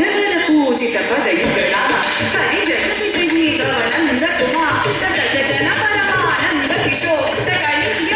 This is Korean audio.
धन पूज तपद युगणा हरिजन निज जीवन नंद कुमार सचन परमानंद किशोर